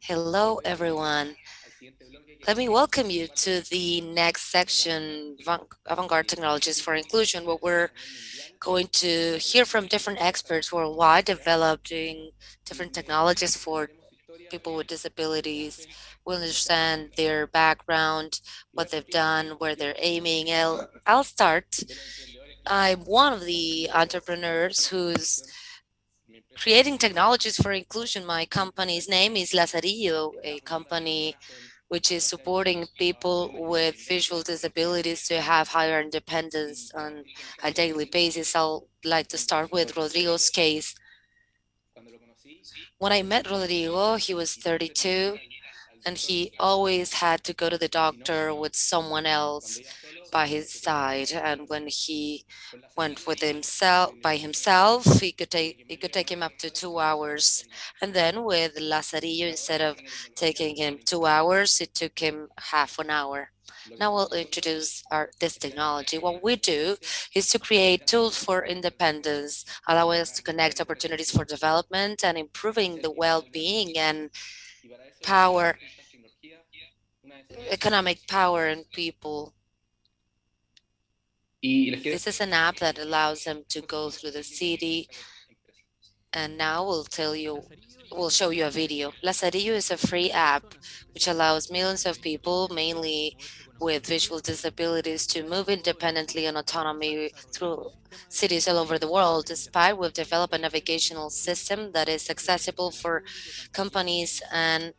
Hello, everyone. Let me welcome you to the next section, Avant-Garde Technologies for Inclusion, where we're going to hear from different experts worldwide developing different technologies for people with disabilities. We'll understand their background, what they've done, where they're aiming. I'll, I'll start. I'm one of the entrepreneurs who's creating technologies for inclusion. My company's name is Lazarillo, a company which is supporting people with visual disabilities to have higher independence on a daily basis. I'll like to start with Rodrigo's case. When I met Rodrigo, he was 32 and he always had to go to the doctor with someone else by his side. And when he went with himself by himself he could take it could take him up to two hours. And then with Lazarillo instead of taking him two hours it took him half an hour. Now we'll introduce our this technology. What we do is to create tools for independence allowing us to connect opportunities for development and improving the well-being and power economic power and people this is an app that allows them to go through the city. And now we'll tell you, we'll show you a video. Lazarillo is a free app which allows millions of people, mainly with visual disabilities, to move independently and autonomy through cities all over the world. Despite we've developed a navigational system that is accessible for companies and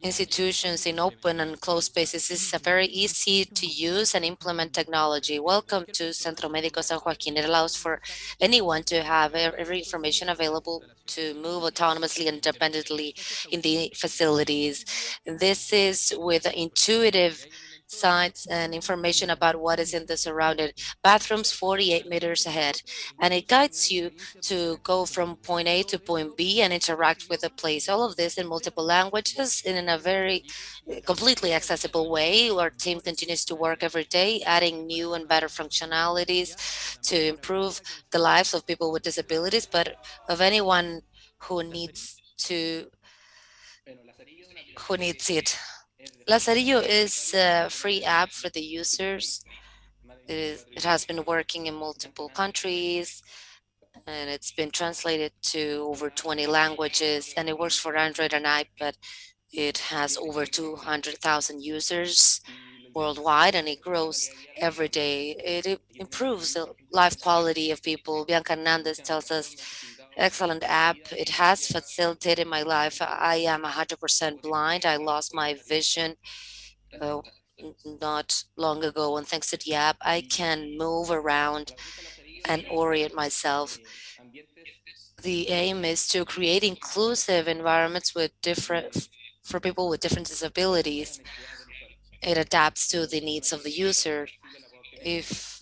institutions in open and closed spaces is a very easy to use and implement technology. Welcome to Centro Médico San Joaquín. It allows for anyone to have every information available to move autonomously and independently in the facilities. This is with intuitive sites and information about what is in the surrounding bathrooms 48 meters ahead. And it guides you to go from point A to point B and interact with the place. All of this in multiple languages and in a very eh, completely accessible way. Our team continues to work every day, adding new and better functionalities to improve the lives of people with disabilities, but of anyone who needs to who needs it. Lazarillo is a free app for the users. It has been working in multiple countries and it's been translated to over 20 languages and it works for Android and iPad. It has over 200,000 users worldwide and it grows every day. It improves the life quality of people. Bianca Hernandez tells us excellent app. It has facilitated my life. I am 100% blind. I lost my vision uh, not long ago, and thanks to the app, I can move around and orient myself. The aim is to create inclusive environments with different for people with different disabilities. It adapts to the needs of the user. If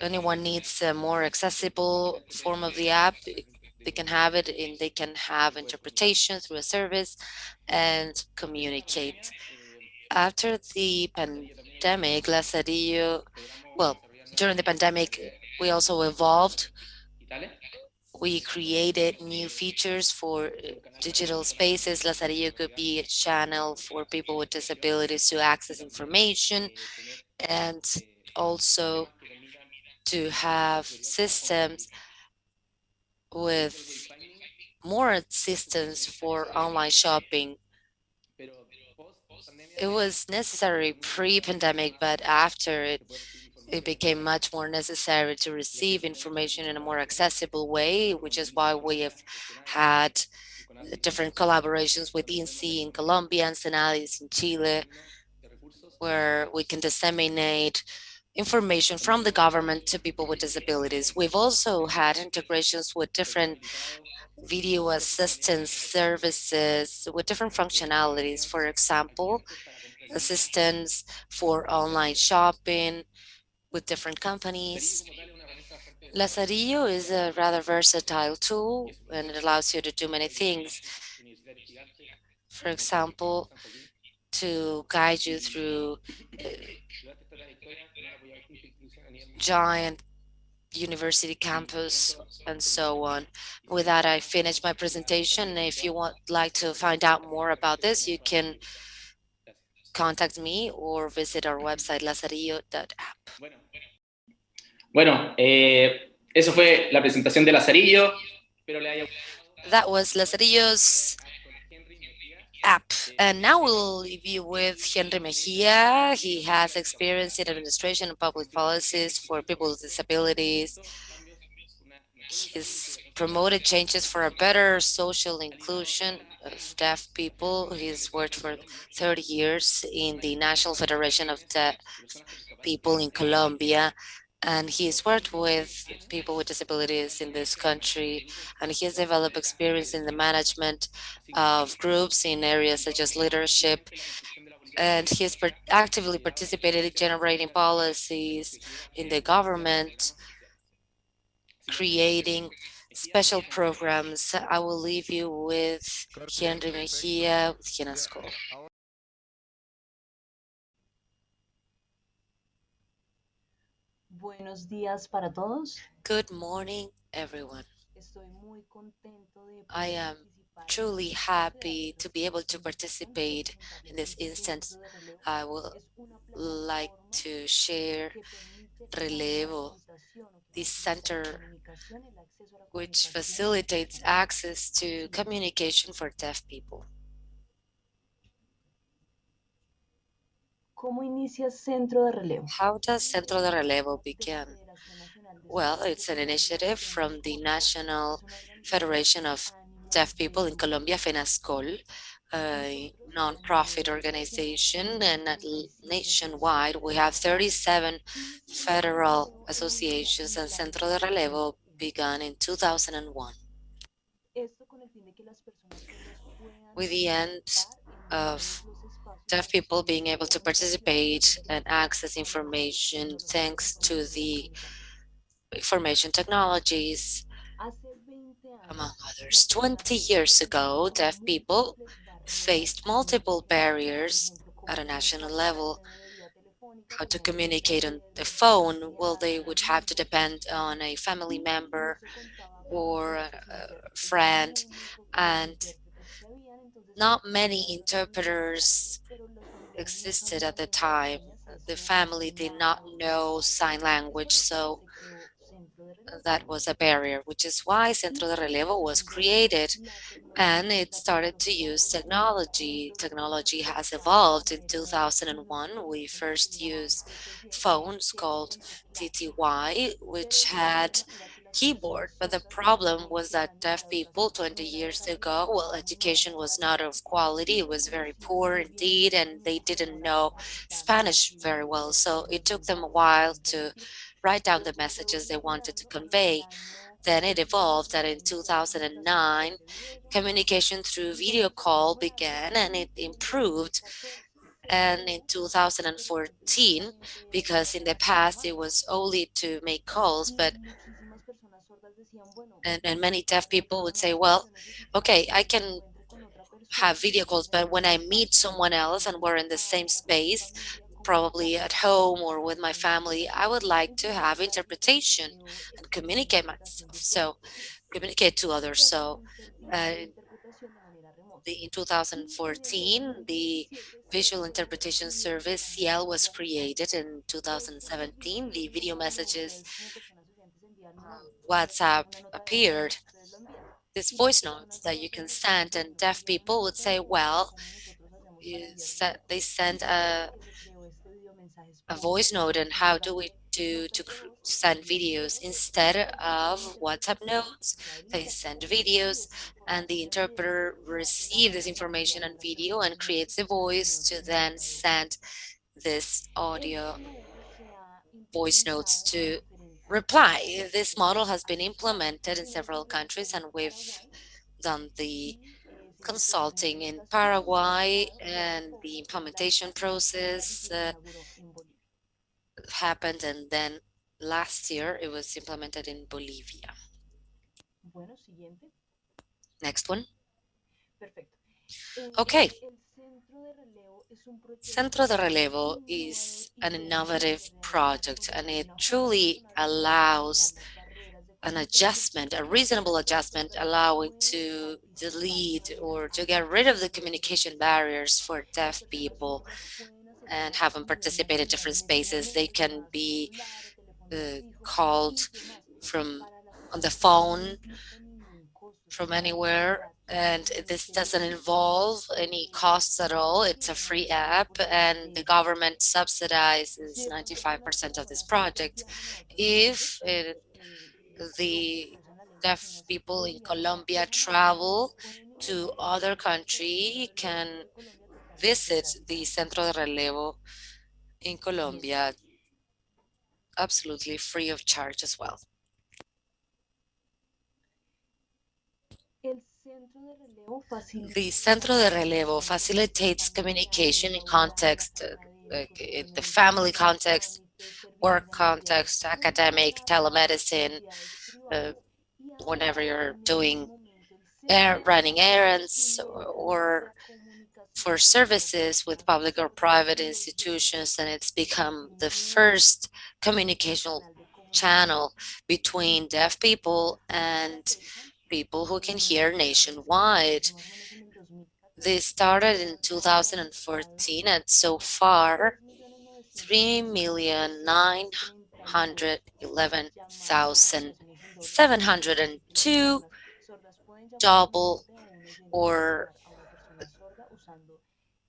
anyone needs a more accessible form of the app, they can have it and they can have interpretation through a service and communicate. After the pandemic, Lazarillo, well, during the pandemic, we also evolved. We created new features for digital spaces. Lazarillo could be a channel for people with disabilities to access information and also to have systems with more assistance for online shopping. It was necessary pre-pandemic, but after it, it became much more necessary to receive information in a more accessible way, which is why we have had different collaborations with INCI in Colombia and SENADIS in Chile, where we can disseminate information from the government to people with disabilities. We've also had integrations with different video assistance services with different functionalities. For example, assistance for online shopping with different companies. Lazarillo is a rather versatile tool and it allows you to do many things. For example, to guide you through uh, giant university campus and so on. With that, I finish my presentation. If you would like to find out more about this, you can contact me or visit our website, lazarillo.app. Bueno, eh, eso fue la presentación de Lazarillo. That was Lazarillo's app. And now we'll leave you with Henry Mejia. He has experience in administration and public policies for people with disabilities. He's promoted changes for a better social inclusion of deaf people. He's worked for 30 years in the National Federation of Deaf People in Colombia and he's worked with people with disabilities in this country, and he has developed experience in the management of groups in areas such as leadership, and he has actively participated in generating policies in the government, creating special programs. I will leave you with Henry Mejia with FENASCOL. Buenos días para todos. Good morning, everyone. I am truly happy to be able to participate in this instance. I would like to share Relevo, the center which facilitates access to communication for deaf people. ¿Cómo inicia Centro de Relevo? How does Centro de Relevo begin? Well, it's an initiative from the National Federation of Deaf People in Colombia, FENASCOL, a non-profit organization, and nationwide we have 37 federal associations, and Centro de Relevo began in 2001 with the end of deaf people being able to participate and access information thanks to the information technologies, among others. 20 years ago, deaf people faced multiple barriers at a national level. How to communicate on the phone, well, they would have to depend on a family member or a friend, and not many interpreters existed at the time. The family did not know sign language, so that was a barrier, which is why Centro de Relevo was created and it started to use technology. Technology has evolved. In 2001, we first used phones called TTY, which had keyboard. But the problem was that deaf people 20 years ago, well, education was not of quality. It was very poor indeed, and they didn't know Spanish very well. So it took them a while to write down the messages they wanted to convey. Then it evolved that in 2009, communication through video call began and it improved and in 2014 because in the past it was only to make calls but and, and many deaf people would say, well, okay, I can have video calls, but when I meet someone else and we're in the same space, probably at home or with my family, I would like to have interpretation and communicate myself. So communicate to others. So uh, the, in 2014, the Visual Interpretation Service, SIEL, was created. In 2017, the video messages WhatsApp appeared, these voice notes that you can send, and deaf people would say, well, said they send a, a voice note, and how do we do to send videos instead of WhatsApp notes? They send videos, and the interpreter receives this information and video and creates a voice to then send this audio voice notes to reply. This model has been implemented in several countries and we've done the consulting in Paraguay and the implementation process uh, happened and then last year it was implemented in Bolivia. Next one. Okay. Centro de Relevo is an innovative project and it truly allows an adjustment, a reasonable adjustment, allowing to delete or to get rid of the communication barriers for deaf people and have them participate in different spaces. They can be uh, called from on the phone from anywhere and this doesn't involve any costs at all. It's a free app and the government subsidizes 95% of this project. If it, the deaf people in Colombia travel to other country can visit the Centro de Relevo in Colombia absolutely free of charge as well. The Centro de Relevo facilitates communication in context, uh, like in the family context, work context, academic, telemedicine, uh, whenever you're doing air, running errands or, or for services with public or private institutions, and it's become the first communicational channel between deaf people and people who can hear nationwide. They started in 2014 and so far 3,911,702 double or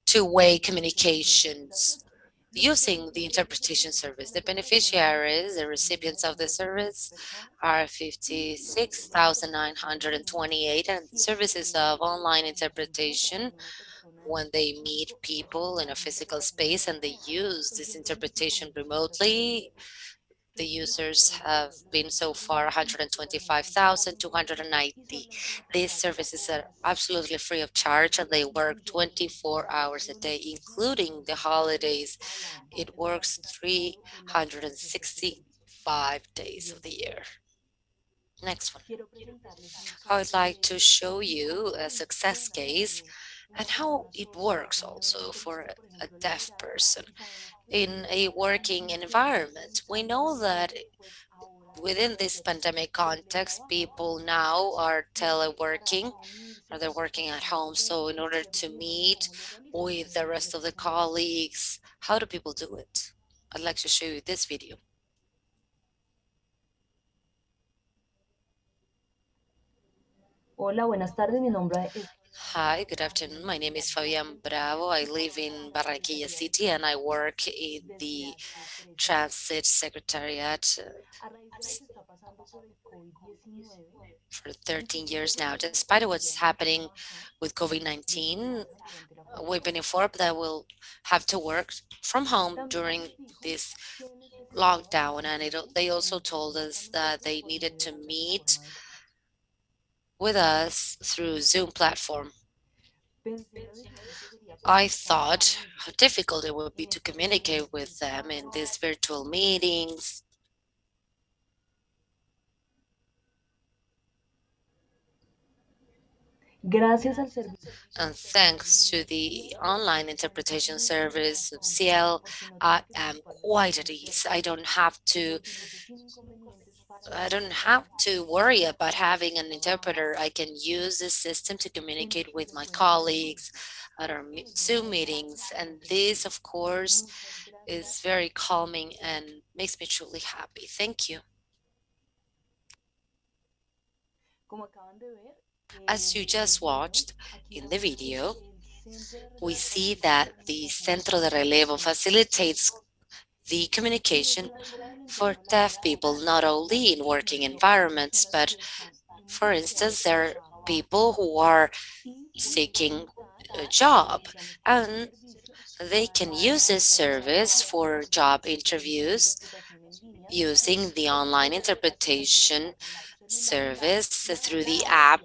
two-way communications using the interpretation service. The beneficiaries, the recipients of the service are 56,928 and services of online interpretation when they meet people in a physical space and they use this interpretation remotely the users have been so far 125,290. These services are absolutely free of charge and they work 24 hours a day, including the holidays. It works 365 days of the year. Next one. I would like to show you a success case and how it works also for a deaf person in a working environment. We know that within this pandemic context, people now are teleworking or they're working at home. So in order to meet with the rest of the colleagues, how do people do it? I'd like to show you this video. Hola, buenas tardes. Mi nombre es Hi, good afternoon. My name is Fabian Bravo. I live in Barranquilla City and I work in the Transit Secretariat uh, for 13 years now. Despite what's happening with COVID-19, we've been informed that we'll have to work from home during this lockdown. And it, they also told us that they needed to meet with us through Zoom platform. I thought how difficult it would be to communicate with them in these virtual meetings. And thanks to the online interpretation service of SIEL, I am quite at ease. I don't have to I don't have to worry about having an interpreter. I can use this system to communicate with my colleagues at our Zoom meetings. And this, of course, is very calming and makes me truly happy. Thank you. As you just watched in the video, we see that the Centro de Relevo facilitates the communication for deaf people, not only in working environments, but for instance, there are people who are seeking a job and they can use this service for job interviews using the online interpretation service through the app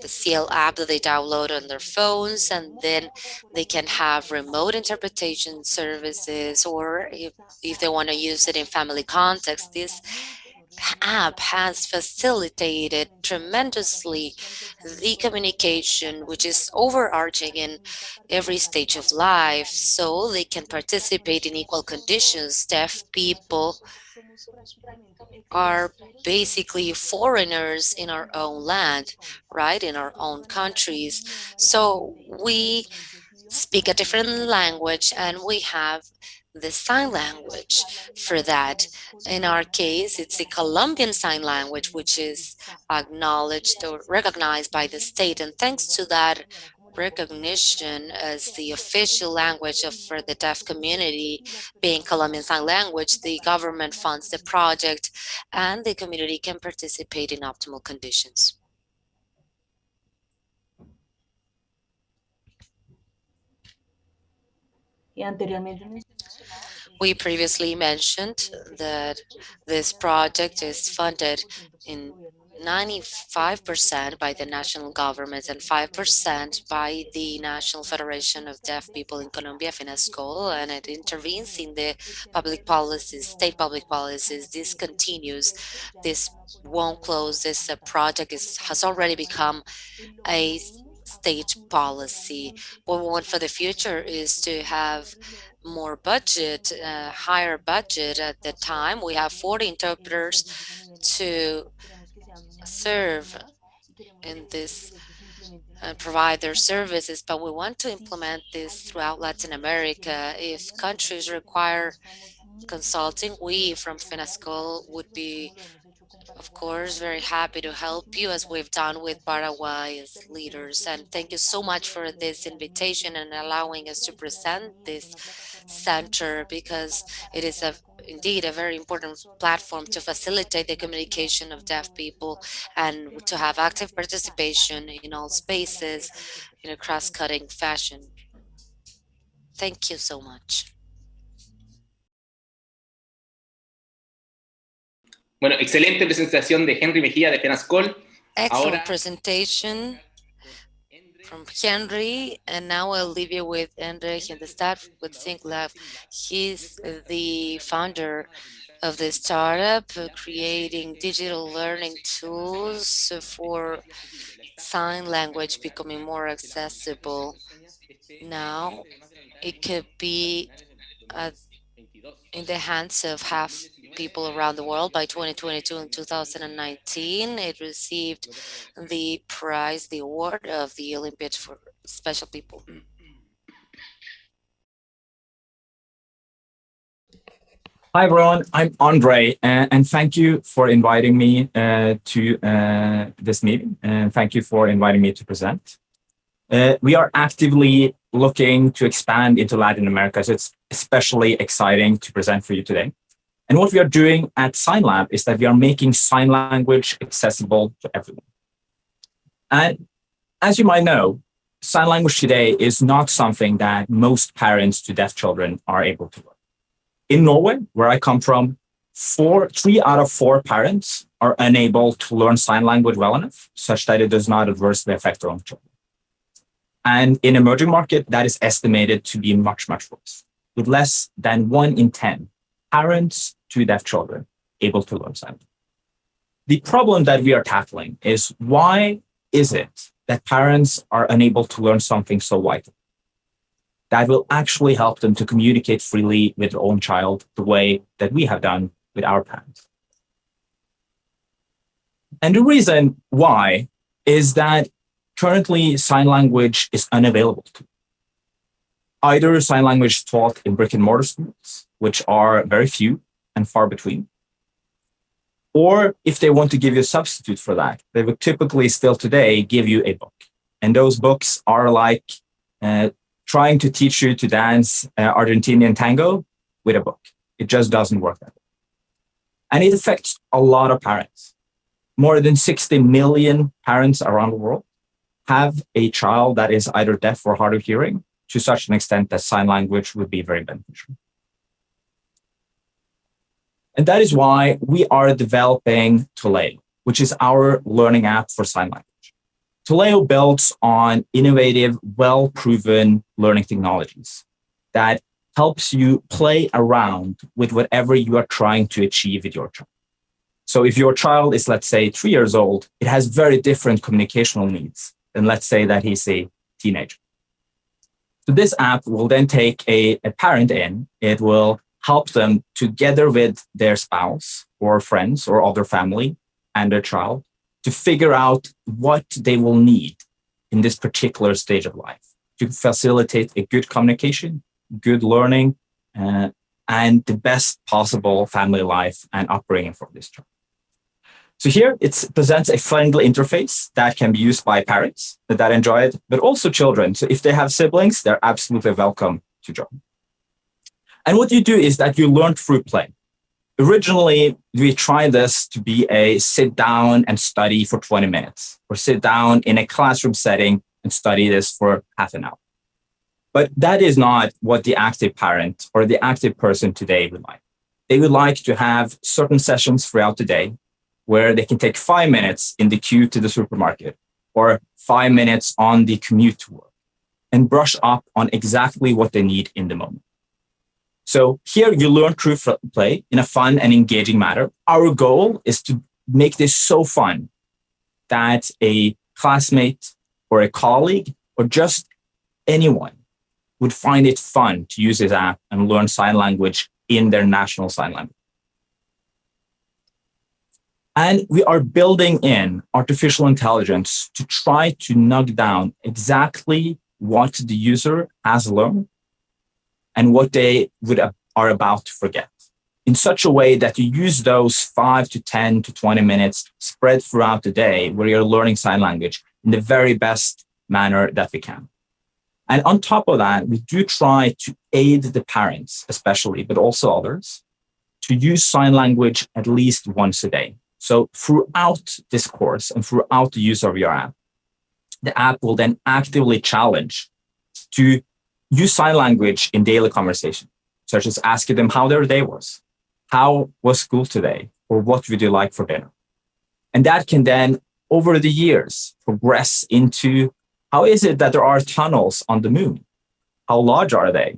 the SIEL app that they download on their phones and then they can have remote interpretation services or if, if they want to use it in family context, this app has facilitated tremendously the communication, which is overarching in every stage of life, so they can participate in equal conditions. Deaf people are basically foreigners in our own land, right, in our own countries. So we speak a different language and we have the sign language for that. In our case, it's the Colombian Sign Language, which is acknowledged or recognized by the state. And thanks to that recognition as the official language of, for the deaf community being Colombian Sign Language, the government funds the project and the community can participate in optimal conditions. We previously mentioned that this project is funded in 95% by the national government and 5% by the National Federation of Deaf People in Colombia, FENASCOL, and it intervenes in the public policies, state public policies. This continues. This won't close. This uh, project is, has already become a state policy. What we want for the future is to have more budget, uh, higher budget at the time. We have 40 interpreters to serve in this and uh, provide their services, but we want to implement this throughout Latin America. If countries require consulting, we from FENASCOL would be of course, very happy to help you as we've done with Paraguay's leaders. And thank you so much for this invitation and allowing us to present this center because it is a indeed a very important platform to facilitate the communication of deaf people and to have active participation in all spaces in a cross-cutting fashion. Thank you so much. Bueno, excelente presentación de Henry Mejía de FENASCOL. Excellent Ahora, presentation from Henry, and now I'll leave you with Henry Hindestad with SignLab. He's the founder of the startup, creating digital learning tools for sign language becoming more accessible. Now, it could be uh, in the hands of half people around the world by 2022 and 2019. It received the prize, the award of the Olympiad for special people. Hi, everyone. I'm Andre, uh, and thank you for inviting me uh, to uh, this meeting, and thank you for inviting me to present. Uh, we are actively looking to expand into Latin America, so it's especially exciting to present for you today. And what we are doing at SignLab is that we are making sign language accessible to everyone. And as you might know, sign language today is not something that most parents to deaf children are able to learn. In Norway, where I come from, four, three out of four parents are unable to learn sign language well enough, such that it does not adversely affect their own children. And in emerging market, that is estimated to be much, much worse, with less than one in 10 parents to deaf children able to learn sign. The problem that we are tackling is why is it that parents are unable to learn something so vital? That will actually help them to communicate freely with their own child the way that we have done with our parents. And the reason why is that currently sign language is unavailable to either sign language taught in brick and mortar schools, which are very few and far between. Or if they want to give you a substitute for that, they would typically still today give you a book. And those books are like uh, trying to teach you to dance uh, Argentinian tango with a book. It just doesn't work that way. And it affects a lot of parents. More than 60 million parents around the world have a child that is either deaf or hard of hearing to such an extent that sign language would be very beneficial. And that is why we are developing Toleo, which is our learning app for sign language. Toleo builds on innovative, well-proven learning technologies that helps you play around with whatever you are trying to achieve with your child. So if your child is, let's say, three years old, it has very different communicational needs than let's say that he's a teenager. So this app will then take a, a parent in. It will help them together with their spouse or friends or other family and their child to figure out what they will need in this particular stage of life to facilitate a good communication, good learning, uh, and the best possible family life and upbringing for this child. So here it presents a friendly interface that can be used by parents that enjoy it, but also children. So if they have siblings, they're absolutely welcome to join. And what you do is that you learn through play. Originally, we tried this to be a sit down and study for 20 minutes or sit down in a classroom setting and study this for half an hour. But that is not what the active parent or the active person today would like. They would like to have certain sessions throughout the day where they can take five minutes in the queue to the supermarket or five minutes on the commute to work and brush up on exactly what they need in the moment. So here you learn through play in a fun and engaging manner. Our goal is to make this so fun that a classmate or a colleague or just anyone would find it fun to use this app and learn sign language in their national sign language. And we are building in artificial intelligence to try to knock down exactly what the user has learned and what they would are about to forget in such a way that you use those five to 10 to 20 minutes spread throughout the day where you're learning sign language in the very best manner that we can. And on top of that, we do try to aid the parents, especially, but also others, to use sign language at least once a day. So throughout this course and throughout the use of your app, the app will then actively challenge to use sign language in daily conversation, such as asking them how their day was, how was school today, or what would you like for dinner? And that can then, over the years, progress into how is it that there are tunnels on the moon? How large are they?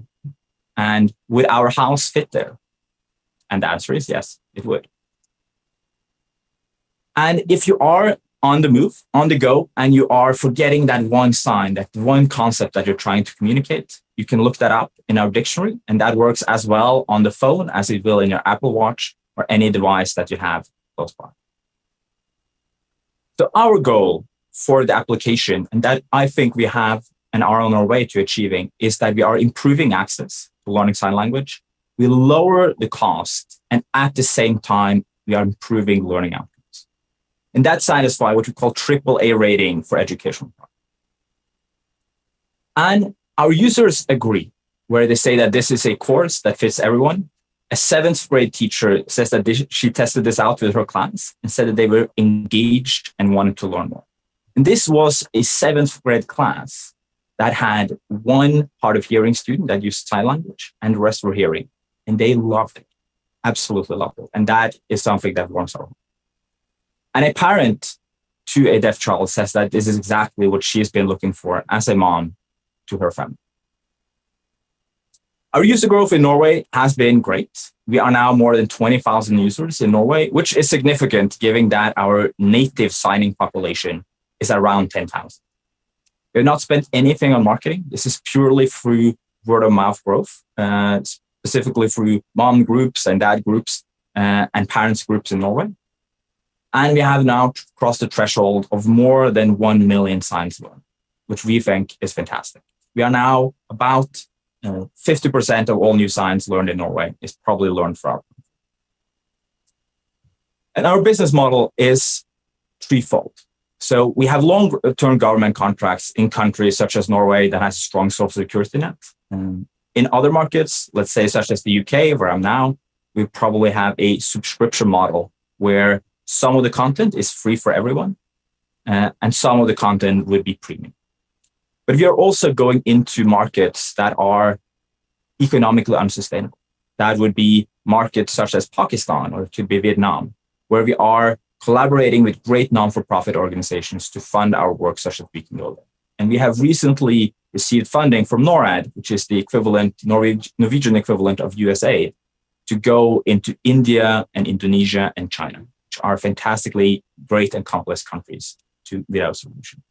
And would our house fit there? And the answer is yes, it would. And if you are on the move, on the go, and you are forgetting that one sign, that one concept that you're trying to communicate, you can look that up in our dictionary. And that works as well on the phone as it will in your Apple Watch or any device that you have close by. So our goal for the application, and that I think we have and are on our way to achieving, is that we are improving access to learning sign language. We lower the cost, and at the same time, we are improving learning outcomes. And that satisfies what we call triple A rating for educational products. And our users agree, where they say that this is a course that fits everyone. A seventh grade teacher says that they, she tested this out with her class and said that they were engaged and wanted to learn more. And this was a seventh grade class that had one hard of hearing student that used sign language and the rest were hearing. And they loved it, absolutely loved it. And that is something that warms our heart. And a parent to a deaf child says that this is exactly what she's been looking for as a mom to her family. Our user growth in Norway has been great. We are now more than 20,000 users in Norway, which is significant given that our native signing population is around 10,000. We have not spent anything on marketing. This is purely through word of mouth growth, uh, specifically through mom groups and dad groups uh, and parents groups in Norway. And we have now crossed the threshold of more than 1 million signs learned, which we think is fantastic. We are now about 50% uh, of all new signs learned in Norway is probably learned from. And our business model is threefold. So we have long-term government contracts in countries such as Norway that has a strong social security net. Um, in other markets, let's say such as the UK, where I'm now, we probably have a subscription model where some of the content is free for everyone, uh, and some of the content would be premium. But we are also going into markets that are economically unsustainable. That would be markets such as Pakistan or it could be Vietnam, where we are collaborating with great non-for-profit organizations to fund our work such as We Can. And we have recently received funding from NORAD, which is the equivalent, Norwegian equivalent of USA, to go into India and Indonesia and China which are fantastically great and complex countries to with our solution.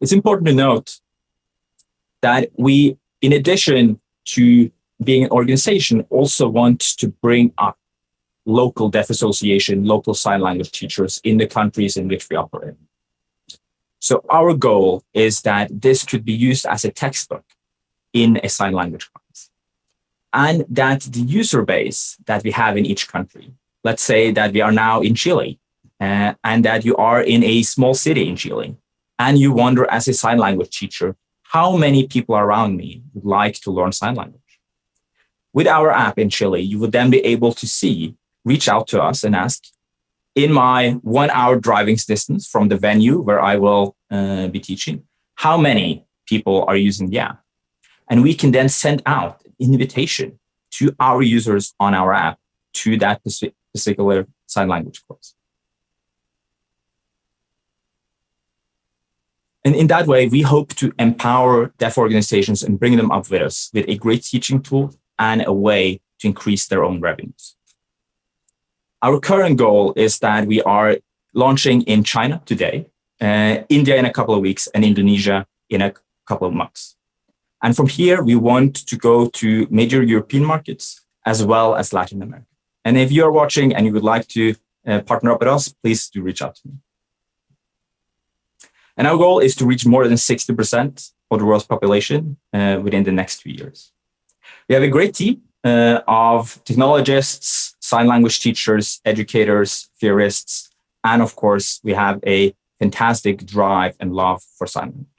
It's important to note that we, in addition to being an organization, also want to bring up local deaf association, local sign language teachers in the countries in which we operate. So our goal is that this could be used as a textbook in a sign language class. And that the user base that we have in each country, let's say that we are now in Chile, uh, and that you are in a small city in Chile, and you wonder as a sign language teacher, how many people around me would like to learn sign language? With our app in Chile, you would then be able to see, reach out to us and ask, in my one hour driving distance from the venue where I will uh, be teaching, how many people are using the app? And we can then send out an invitation to our users on our app to that particular sign language course. And in that way, we hope to empower deaf organizations and bring them up with us with a great teaching tool and a way to increase their own revenues. Our current goal is that we are launching in China today, uh, India in a couple of weeks, and Indonesia in a couple of months. And from here, we want to go to major European markets as well as Latin America. And if you're watching and you would like to uh, partner up with us, please do reach out to me. And our goal is to reach more than 60% of the world's population uh, within the next two years. We have a great team uh, of technologists, sign language teachers, educators, theorists, and of course, we have a fantastic drive and love for sign language.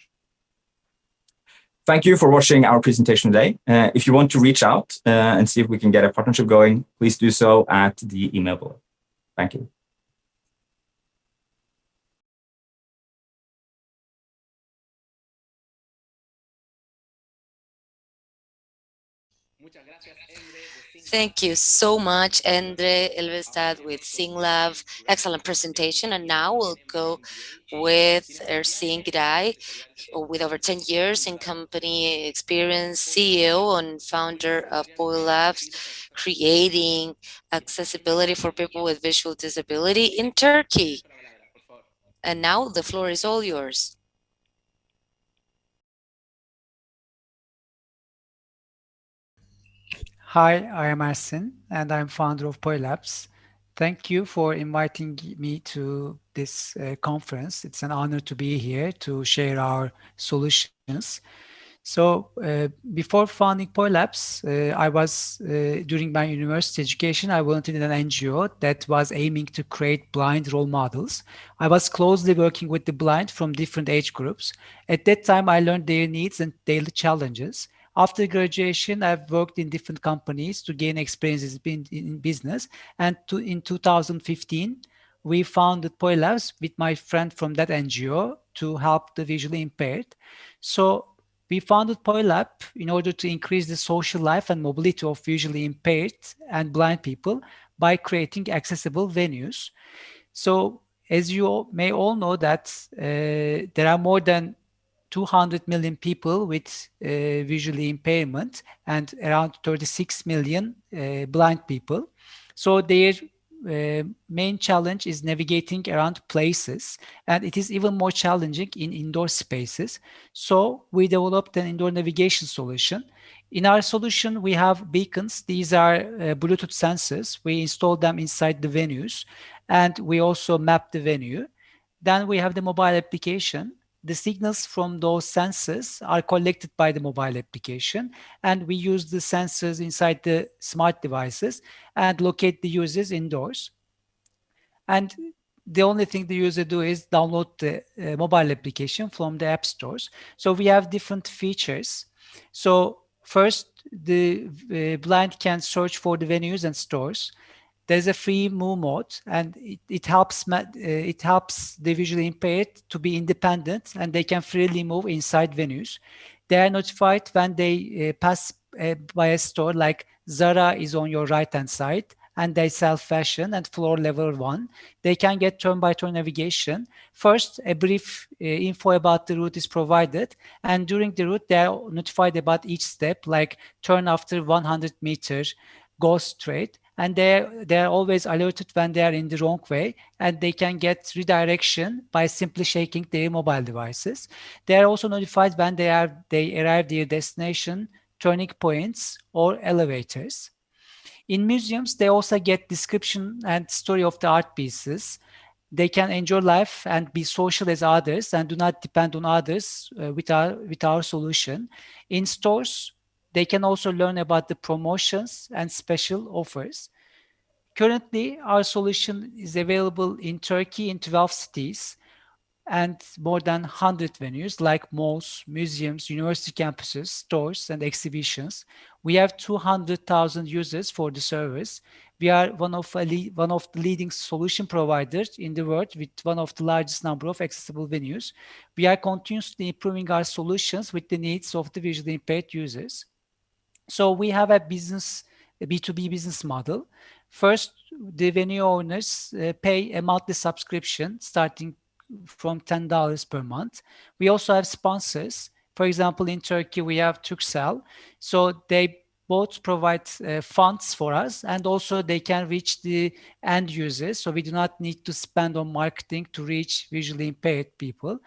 Thank you for watching our presentation today. Uh, if you want to reach out uh, and see if we can get a partnership going, please do so at the email below. Thank you. Thank you so much, Endre Elvestad with SignLab. Excellent presentation. And now we'll go with Ersin Giray, with over 10 years in company experience, CEO and founder of PoyLabs, creating accessibility for people with visual disability in Turkey. And now the floor is all yours. Hi, I am Ersin, and I'm founder of PoyLabs. Thank you for inviting me to this uh, conference. It's an honor to be here to share our solutions. So uh, before founding PoyLabs, uh, I was, uh, during my university education, I volunteered in an NGO that was aiming to create blind role models. I was closely working with the blind from different age groups. At that time, I learned their needs and daily challenges. After graduation, I've worked in different companies to gain experiences in, in business. And to, in 2015, we founded PoyLabs with my friend from that NGO to help the visually impaired. So we founded PoyLab in order to increase the social life and mobility of visually impaired and blind people by creating accessible venues. So as you may all know that uh, there are more than 200 million people with uh, visually impairment and around 36 million uh, blind people. So their uh, main challenge is navigating around places and it is even more challenging in indoor spaces. So we developed an indoor navigation solution. In our solution, we have beacons. These are uh, Bluetooth sensors. We install them inside the venues and we also map the venue. Then we have the mobile application the signals from those sensors are collected by the mobile application and we use the sensors inside the smart devices and locate the users indoors. And the only thing the user do is download the uh, mobile application from the app stores. So we have different features. So first, the uh, blind can search for the venues and stores there's a free move mode and it, it helps uh, it helps the visually impaired to be independent and they can freely move inside venues. They are notified when they uh, pass uh, by a store like zara is on your right hand side and they sell fashion and floor level one. They can get turn by turn navigation. First a brief uh, info about the route is provided and during the route they are notified about each step like turn after 100 meters go straight and they they're always alerted when they are in the wrong way and they can get redirection by simply shaking their mobile devices. They are also notified when they are they arrive their destination turning points or elevators. In museums they also get description and story of the art pieces. They can enjoy life and be social as others and do not depend on others uh, with our with our solution. In stores they can also learn about the promotions and special offers. Currently, our solution is available in Turkey in 12 cities and more than 100 venues like malls, museums, university campuses, stores, and exhibitions. We have 200,000 users for the service. We are one of, one of the leading solution providers in the world with one of the largest number of accessible venues. We are continuously improving our solutions with the needs of the visually impaired users. So we have a business, a B2B business model. First, the venue owners uh, pay a monthly subscription starting from $10 per month. We also have sponsors. For example, in Turkey, we have Turkcell. So they both provide uh, funds for us and also they can reach the end users. So we do not need to spend on marketing to reach visually impaired people.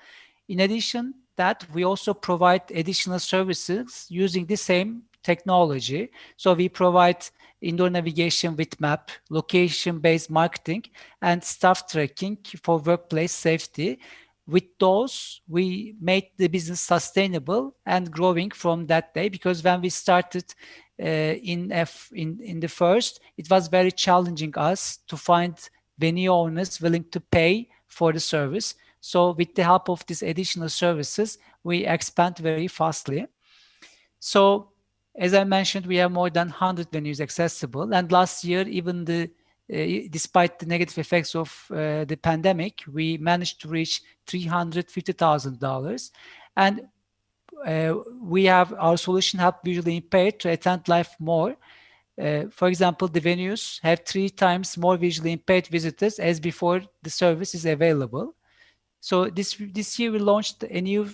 In addition that, we also provide additional services using the same technology. So we provide indoor navigation with map, location-based marketing, and staff tracking for workplace safety. With those, we made the business sustainable and growing from that day because when we started uh, in, F, in, in the first, it was very challenging us to find venue owners willing to pay for the service. So with the help of these additional services, we expand very fastly. So as I mentioned, we have more than 100 venues accessible. And last year, even the uh, despite the negative effects of uh, the pandemic, we managed to reach $350,000. And uh, we have our solution help visually impaired to attend life more. For example, the venues have three times more visually impaired visitors as before the service is available. So this this year we launched a new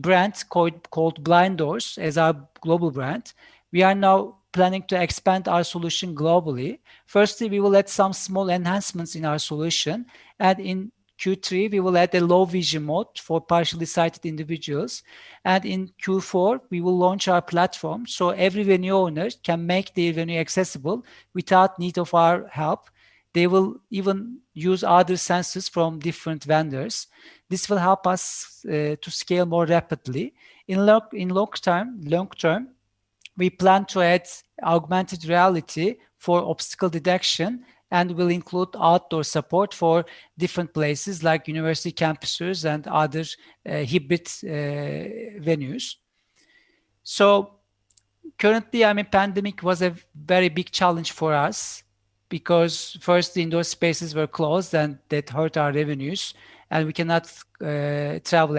brand called, called Blind Doors as our global brand. We are now planning to expand our solution globally. Firstly, we will add some small enhancements in our solution. And in Q3, we will add a low vision mode for partially sighted individuals. And in Q4, we will launch our platform so every venue owner can make their venue accessible without need of our help. They will even use other sensors from different vendors. This will help us uh, to scale more rapidly. In long, in long term, long term, we plan to add augmented reality for obstacle detection and will include outdoor support for different places like university campuses and other uh, hybrid uh, venues. So currently, I mean, pandemic was a very big challenge for us because first the indoor spaces were closed and that hurt our revenues and we cannot uh, travel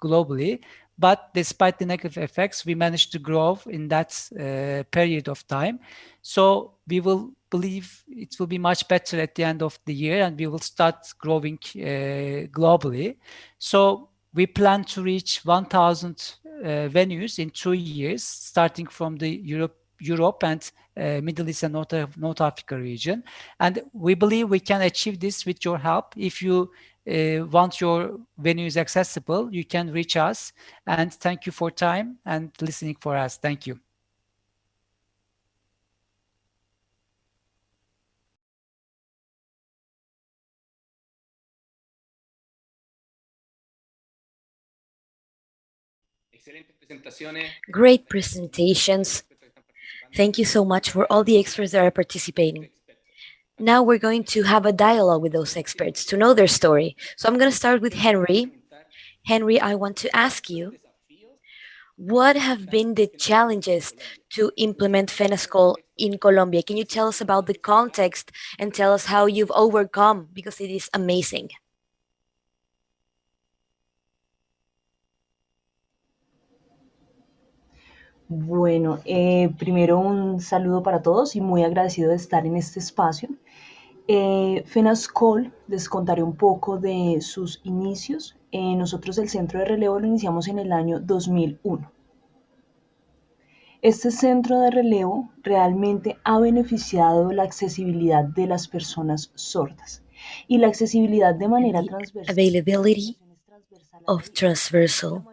globally. But despite the negative effects, we managed to grow in that uh, period of time. So we will believe it will be much better at the end of the year and we will start growing uh, globally. So we plan to reach 1,000 uh, venues in two years, starting from the Europe Europe and uh, Middle East and North, North Africa region. And we believe we can achieve this with your help. If you uh, want your venues accessible, you can reach us. And thank you for time and listening for us. Thank you. Great presentations. Thank you so much for all the experts that are participating. Now we're going to have a dialogue with those experts to know their story. So I'm going to start with Henry. Henry, I want to ask you, what have been the challenges to implement FENASCOL in Colombia? Can you tell us about the context and tell us how you've overcome because it is amazing? Bueno, eh, primero un saludo para todos y muy agradecido de estar en este espacio. Eh, FENASCOL, les contaré un poco de sus inicios. Eh, nosotros el centro de relevo lo iniciamos en el año 2001. Este centro de relevo realmente ha beneficiado la accesibilidad de las personas sordas y la accesibilidad de manera transversal. availability of transversal.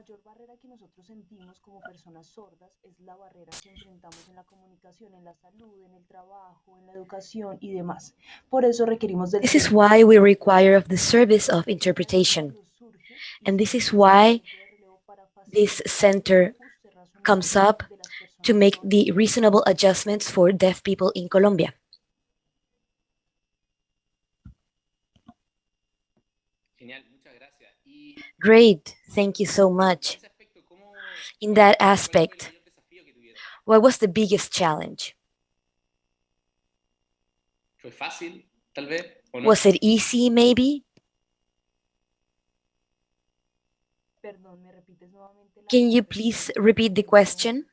Personas sordas es la barrera que enfrentamos en la comunicación, en la salud, en el trabajo, en la educación y demás. Por eso requerimos del This is why we require of the service of interpretation. And this is why this center comes up to make the reasonable adjustments for deaf people in Colombia. Genial, muchas gracias. Y Great, thank you so much. Ese aspecto, ¿cómo In that cuál fue el aspect, mayor desafío que tuvieron? what was the biggest challenge? ¿Fue fácil, tal vez? ¿O no? Was it easy, maybe? Perdón, ¿me repites nuevamente la Can you please repeat the question?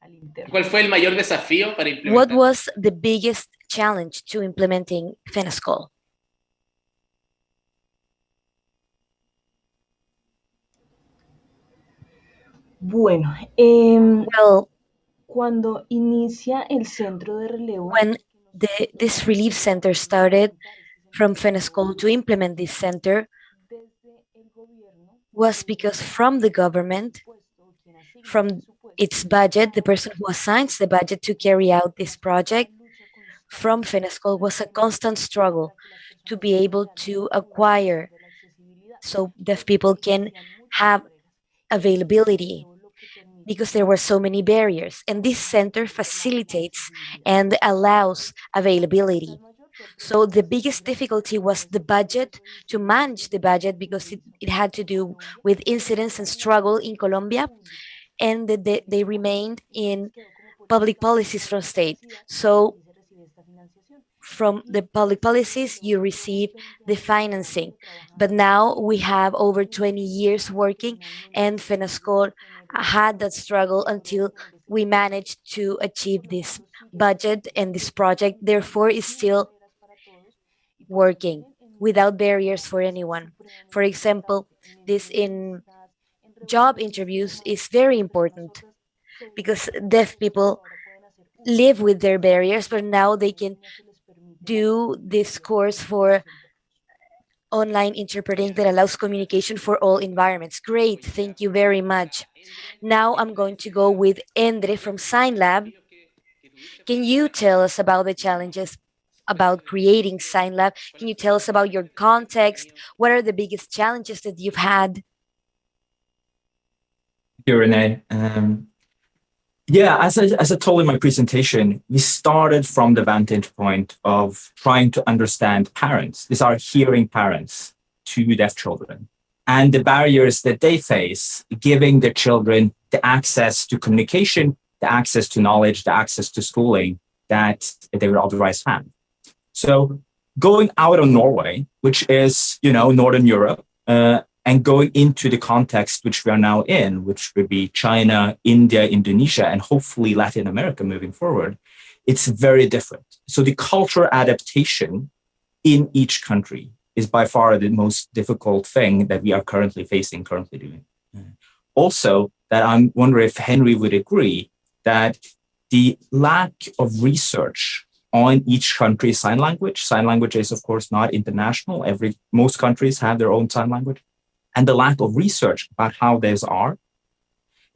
Al interno. ¿Cuál fue el mayor desafío para What was the biggest challenge to implementing FENASCOL? Bueno, Well, cuando inicia el centro de relevo, when the, this relief center started from FENASCOL to implement this center was because from the government, puesto quien asigna from its budget, the person who assigns the budget to carry out this project from FENASCOL was a constant struggle to be able to acquire de la accesibilidad. so deaf people can have availability because there were so many barriers. And this center facilitates and allows availability. So the biggest difficulty was the budget, to manage the budget because it, it had to do with incidents and struggle in Colombia and they, they remained in public policies from state. So from the public policies, you receive the financing. But now we have over 20 years working and FENASCOL had that struggle until we managed to achieve this budget and this project, therefore is still working without barriers for anyone. For example, this in job interviews is very important because deaf people live with their barriers, but now they can do this course for online interpreting that allows communication for all environments. Great, thank you very much. Now I'm going to go with Endre from SignLab. Can you tell us about the challenges about creating SignLab? Can you tell us about your context? What are the biggest challenges that you've had? Thank you, Renee. Um, yeah, as I, as I told in my presentation, we started from the vantage point of trying to understand parents. These are hearing parents to deaf children and the barriers that they face, giving their children the access to communication, the access to knowledge, the access to schooling that they would otherwise have. So going out of Norway, which is, you know, Northern Europe, uh, and going into the context which we are now in, which would be China, India, Indonesia, and hopefully Latin America moving forward, it's very different. So the cultural adaptation in each country is by far the most difficult thing that we are currently facing, currently doing. Mm-hmm. Also, that I'm wondering if Henry would agree that the lack of research on each country's sign language, sign language is of course not international. Every most countries have their own sign language and the lack of research about how these are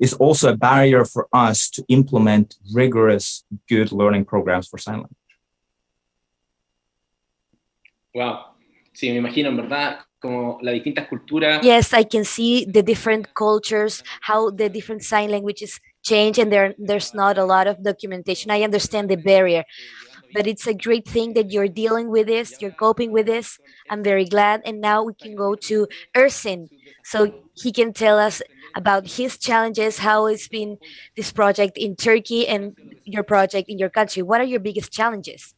is also a barrier for us to implement rigorous, good learning programs for sign language. Wow. Sí, me imagino, en verdad, como las distintas culturas. Yes, I can see the different cultures, how the different sign languages change, and there there's not a lot of documentation. I understand the barrier, but it's a great thing that you're dealing with this, you're coping with this. I'm very glad. And now we can go to Ersin, so he can tell us about his challenges, how it's been this project in Turkey and your project in your country. What are your biggest challenges?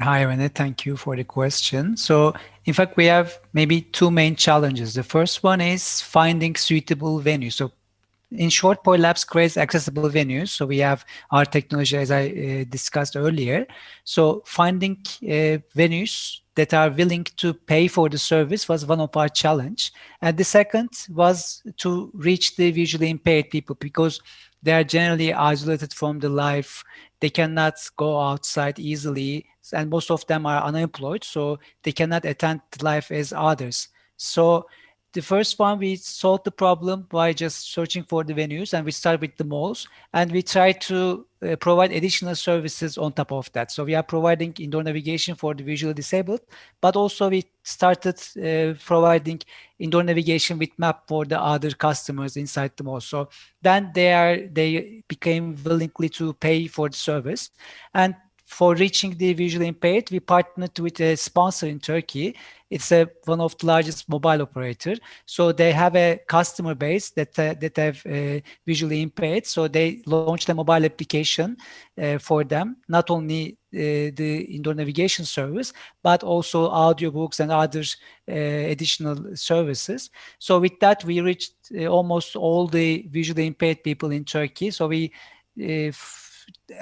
Hi, Rene. Thank you for the question. So, in fact, we have maybe two main challenges. The first one is finding suitable venues. So, in short, Labs creates accessible venues. So we have our technology, as I uh, discussed earlier. So finding uh, venues that are willing to pay for the service was one of our challenge. And the second was to reach the visually impaired people because they are generally isolated from the life. They cannot go outside easily, and most of them are unemployed, so they cannot attend life as others. So the first one, we solved the problem by just searching for the venues and we start with the malls and we try to uh, provide additional services on top of that. So we are providing indoor navigation for the visually disabled, but also we started uh, providing indoor navigation with map for the other customers inside the mall. So then they are they became willingly to pay for the service. And for reaching the visually impaired, we partnered with a sponsor in Turkey. It's a, one of the largest mobile operator. So they have a customer base that uh, that have uh, visually impaired. So they launched a mobile application uh, for them, not only uh, the indoor navigation service, but also audiobooks and other uh, additional services. So with that, we reached uh, almost all the visually impaired people in Turkey. So we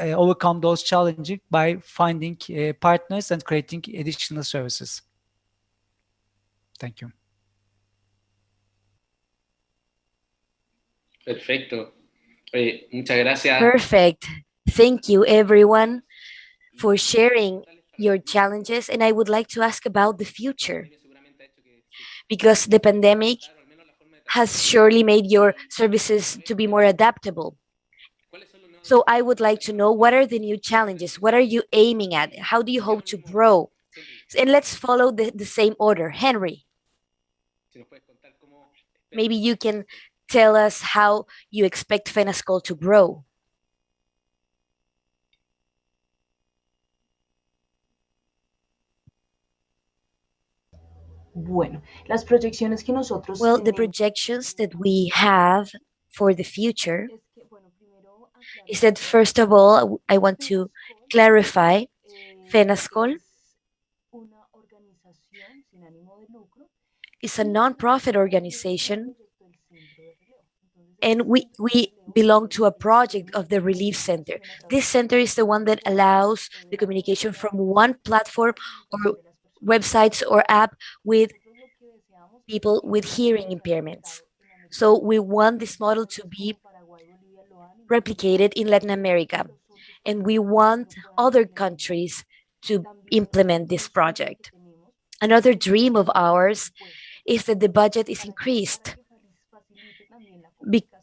uh, overcome those challenges by finding uh, partners and creating additional services. Thank you. Perfecto. Oye, muchas gracias. Perfect. Thank you, everyone, for sharing your challenges. And I would like to ask about the future, because the pandemic has surely made your services to be more adaptable. So I would like to know what are the new challenges? What are you aiming at? How do you hope to grow? And let's follow the, the same order. Henry, maybe you can tell us how you expect FENASCOL to grow. Bueno, las proyecciones que nosotros Well, the projections that we have for the future is said, first of all, I want to clarify FENASCOL is a non-profit organization and we, we belong to a project of the Relief Center. This center is the one that allows the communication from one platform or websites or app with people with hearing impairments. So we want this model to be replicated in Latin America. And we want other countries to implement this project. Another dream of ours is that the budget is increased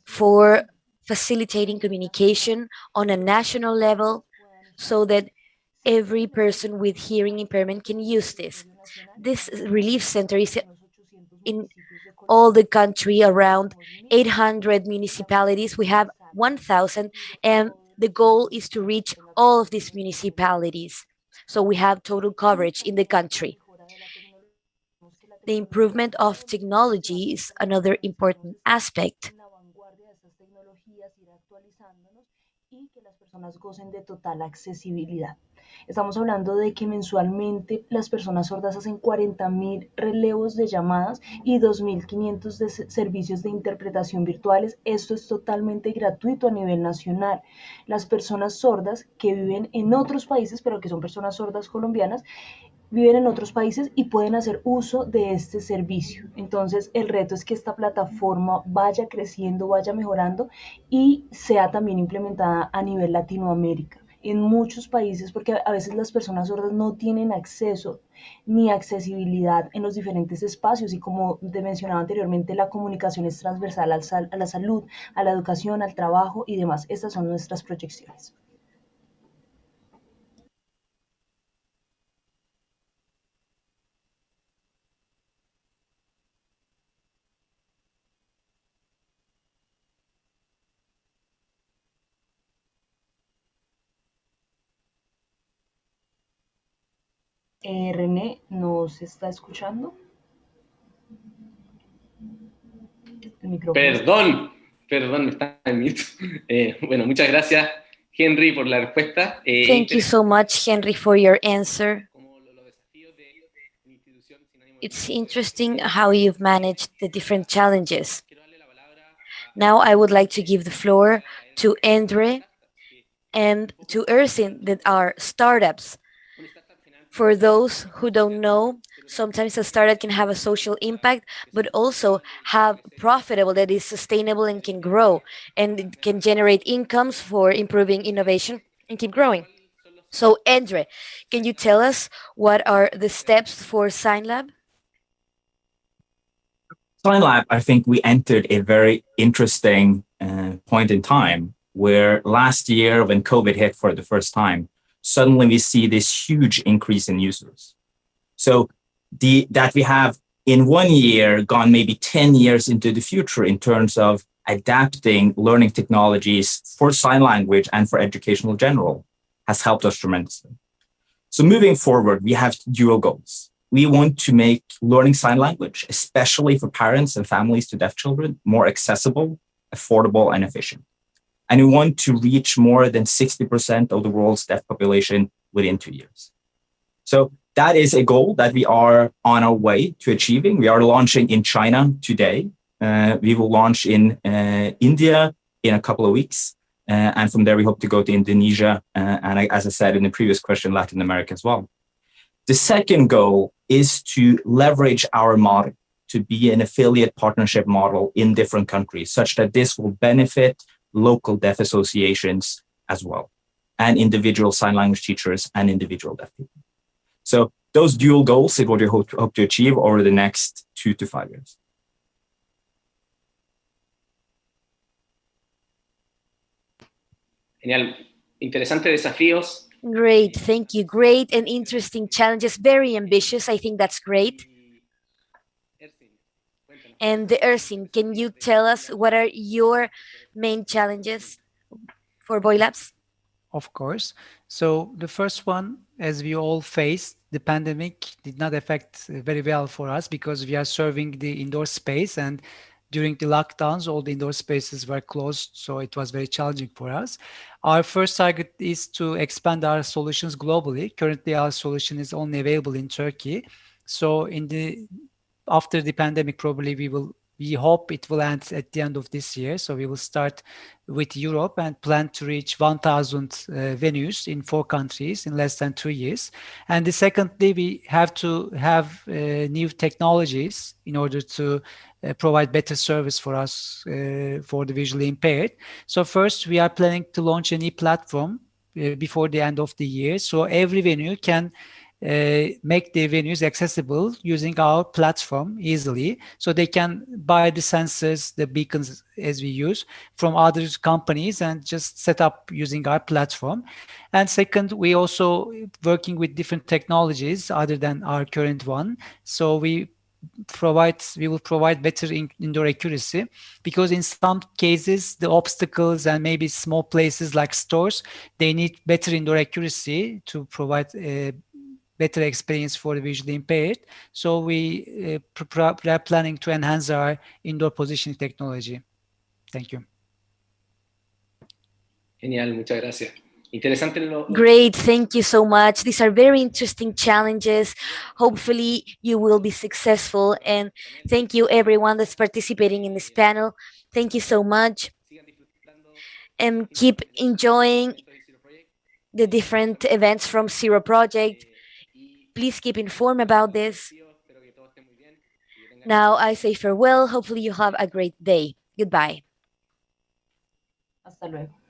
for facilitating communication on a national level so that every person with hearing impairment can use this. This relief center is in all the country around 800 municipalities. We have 1,000 and the goal is to reach all of these municipalities. So we have total coverage in the country. The improvement of technology is another important aspect. Estamos hablando de que mensualmente las personas sordas hacen 40.000 relevos de llamadas y 2.500 de servicios de interpretación virtuales. Esto es totalmente gratuito a nivel nacional. Las personas sordas que viven en otros países, pero que son personas sordas colombianas, viven en otros países y pueden hacer uso de este servicio. Entonces, el reto es que esta plataforma vaya creciendo, vaya mejorando y sea también implementada a nivel Latinoamérica en muchos países porque a veces las personas sordas no tienen acceso ni accesibilidad en los diferentes espacios y como te mencionaba anteriormente, la comunicación es transversal a la salud, a la educación, al trabajo y demás. Estas son nuestras proyecciones. Eh, René, ¿nos está escuchando? Perdón, perdón, me está en mute. Eh, bueno, muchas gracias, Henry, por la respuesta. Eh, Thank you so much, Henry, for your answer. It's interesting how you've managed the different challenges. Now I would like to give the floor to Andre and to Ersin that are startups. For those who don't know, sometimes a startup can have a social impact, but also have profitable that is sustainable and can grow and can generate incomes for improving innovation and keep growing. So Andre, can you tell us what are the steps for SignLab? SignLab, I think we entered a very interesting uh, point in time where last year when COVID hit for the first time, suddenly we see this huge increase in users. So the that we have in one year gone maybe 10 years into the future in terms of adapting learning technologies for sign language and for educational general has helped us tremendously. So moving forward, we have dual goals. We want to make learning sign language, especially for parents and families to deaf children, more accessible, affordable, and efficient. And we want to reach more than 60% of the world's deaf population within two years. So that is a goal that we are on our way to achieving. We are launching in China today. Uh, we will launch in uh, India in a couple of weeks. Uh, and from there, we hope to go to Indonesia. Uh, and I, as I said in the previous question, Latin America as well. The second goal is to leverage our model to be an affiliate partnership model in different countries, such that this will benefit local deaf associations as well, and individual sign language teachers and individual deaf people. So those dual goals is what we hope to, hope to achieve over the next two to five years. Genial. Interesantes desafíos. Great, thank you. Great and interesting challenges, very ambitious. I think that's great. And the Ersin, can you tell us what are your main challenges for PoyLabs? Of course. So the first one, as we all faced, the pandemic did not affect uh, very well for us because we are serving the indoor space and during the lockdowns, all the indoor spaces were closed, so it was very challenging for us. Our first target is to expand our solutions globally. Currently, our solution is only available in Turkey. So in the after the pandemic, probably we will we hope it will end at the end of this year. So we will start with Europe and plan to reach 1,000 uh, venues in four countries in less than two years. And the secondly, we have to have uh, new technologies in order to uh, provide better service for us uh, for the visually impaired. So first, we are planning to launch a new platform uh, before the end of the year. So every venue can Uh, make the venues accessible using our platform easily. So they can buy the sensors, the beacons as we use from other companies and just set up using our platform. And second, we also working with different technologies other than our current one. So we provide we will provide better in, indoor accuracy because in some cases the obstacles and maybe small places like stores they need better indoor accuracy to provide a better experience for the visually impaired. So we uh, are planning to enhance our indoor positioning technology. Thank you. Genial, muchas gracias. Interesante Great, thank you so much. These are very interesting challenges. Hopefully you will be successful and thank you everyone that's participating in this panel. Thank you so much and keep enjoying the different events from Zero Project. Please keep informed about this. Now I say farewell. Hopefully you have a great day. Goodbye. Hasta luego.